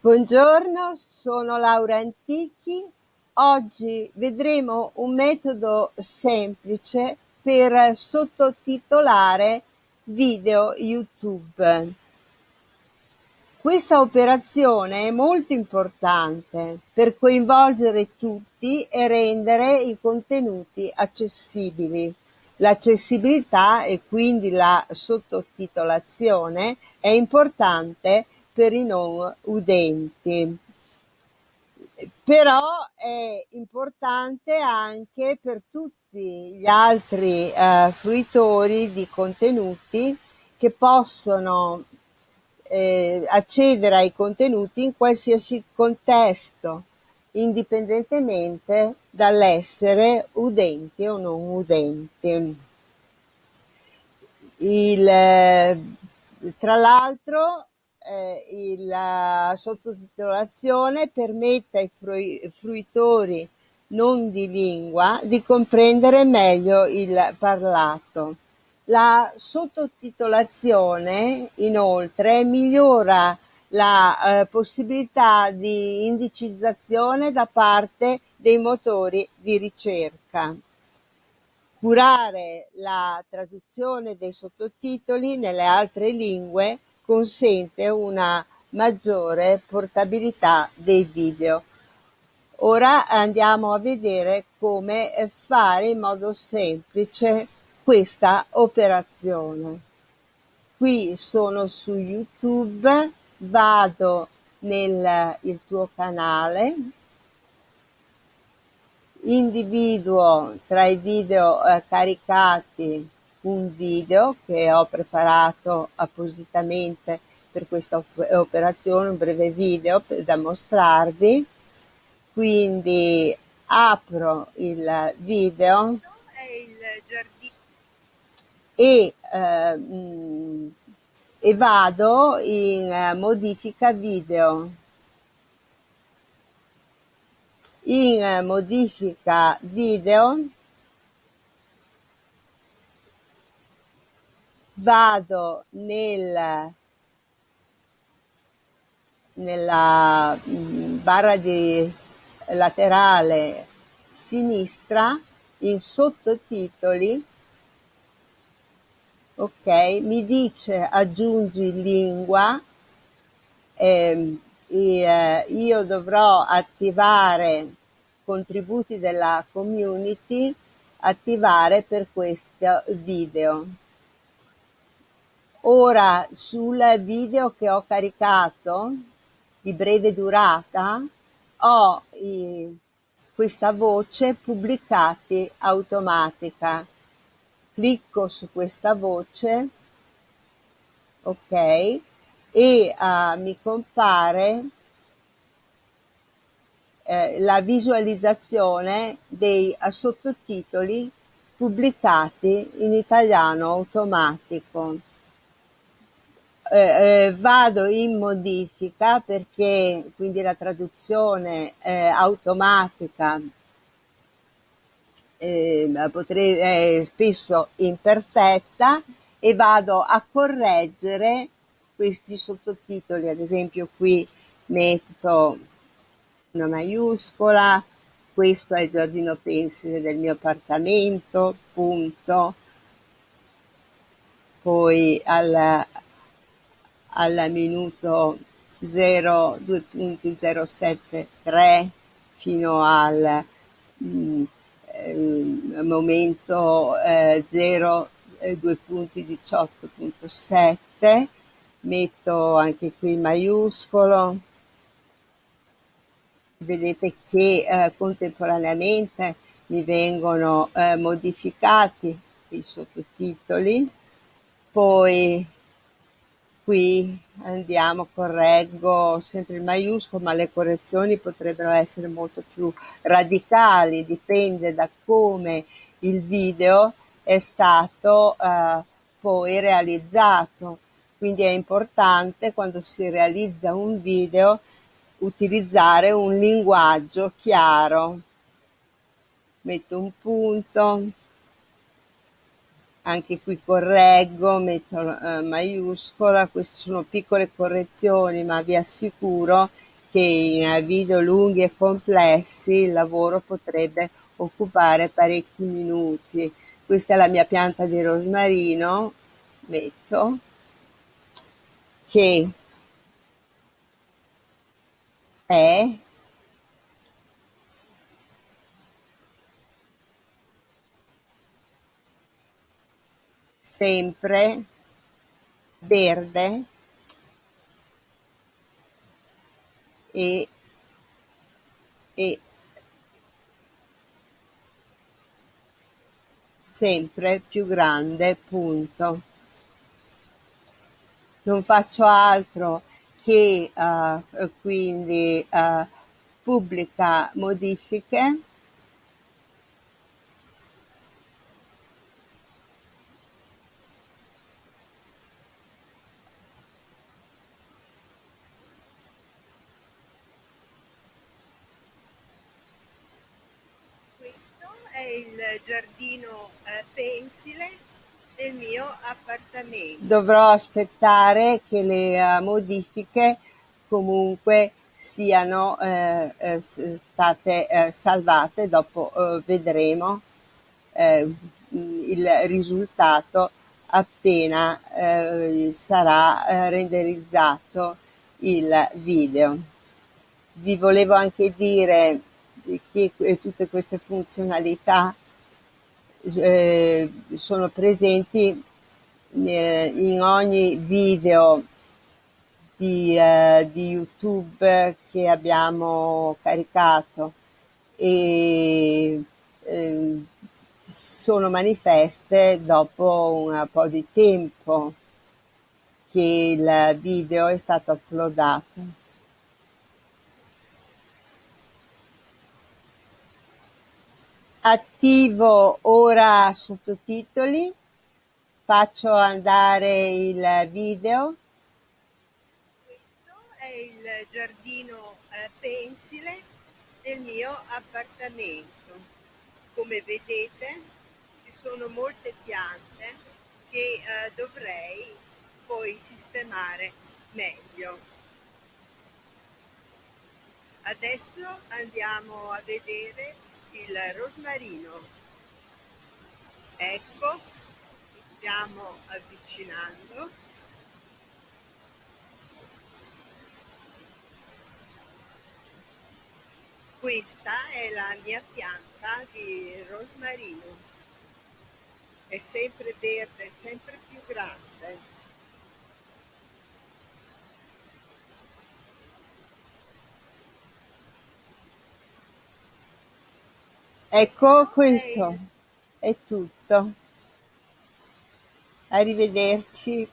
Buongiorno, sono Laura Antichi. Oggi vedremo un metodo semplice per sottotitolare video YouTube. Questa operazione è molto importante per coinvolgere tutti e rendere i contenuti accessibili. L'accessibilità e quindi la sottotitolazione è importante per i non udenti. Però è importante anche per tutti gli altri eh, fruitori di contenuti che possono eh, accedere ai contenuti in qualsiasi contesto, indipendentemente dall'essere udenti o non udenti. Il, tra l'altro eh, la sottotitolazione permette ai frui, fruitori non di lingua di comprendere meglio il parlato. La sottotitolazione inoltre migliora la eh, possibilità di indicizzazione da parte dei motori di ricerca. Curare la traduzione dei sottotitoli nelle altre lingue consente una maggiore portabilità dei video. Ora andiamo a vedere come fare in modo semplice questa operazione. Qui sono su YouTube, vado nel tuo canale, individuo tra i video eh, caricati un video che ho preparato appositamente per questa operazione, un breve video da mostrarvi. Quindi apro il video e, eh, e vado in eh, modifica video. In eh, modifica video vado nel, nella mm, barra di laterale sinistra in sottotitoli ok mi dice aggiungi lingua eh, io dovrò attivare contributi della community attivare per questo video Ora sul video che ho caricato di breve durata ho i, questa voce pubblicati automatica. Clicco su questa voce, ok, e uh, mi compare eh, la visualizzazione dei uh, sottotitoli pubblicati in italiano automatico eh, eh, vado in modifica perché quindi la traduzione eh, automatica eh, potrei, è spesso imperfetta e vado a correggere questi sottotitoli, ad esempio qui metto una maiuscola, questo è il giardino pensile del mio appartamento, punto, poi alla, al minuto 0,2.073 fino al mm, eh, momento eh, 0,2.18.7 eh, metto anche qui maiuscolo. Vedete che eh, contemporaneamente mi vengono eh, modificati i sottotitoli. Poi qui andiamo, correggo sempre il maiuscolo, ma le correzioni potrebbero essere molto più radicali, dipende da come il video è stato eh, poi realizzato. Quindi è importante quando si realizza un video utilizzare un linguaggio chiaro. Metto un punto, anche qui correggo, metto eh, maiuscola, queste sono piccole correzioni ma vi assicuro che in video lunghi e complessi il lavoro potrebbe occupare parecchi minuti. Questa è la mia pianta di rosmarino, metto, che è sempre verde e, e sempre più grande punto. Non faccio altro che uh, quindi uh, pubblica modifiche è il giardino eh, pensile del mio appartamento. Dovrò aspettare che le uh, modifiche comunque siano eh, eh, state eh, salvate, dopo eh, vedremo eh, il risultato appena sarà renderizzato il video. Vi volevo anche dire che tutte queste funzionalità eh, sono presenti eh, in ogni video di, eh, di, YouTube che abbiamo caricato e ehm, sono manifeste dopo un po' di tempo che il video è stato uploadato. Attivo ora sottotitoli, faccio andare il video. Questo è il giardino eh, pensile del mio appartamento. Come vedete ci sono molte piante che eh, dovrei poi sistemare meglio. Adesso andiamo a vedere il rosmarino. Ecco, ci stiamo avvicinando. Questa è la mia pianta di rosmarino. È sempre verde, sempre più grande. Ecco questo è tutto. Arrivederci.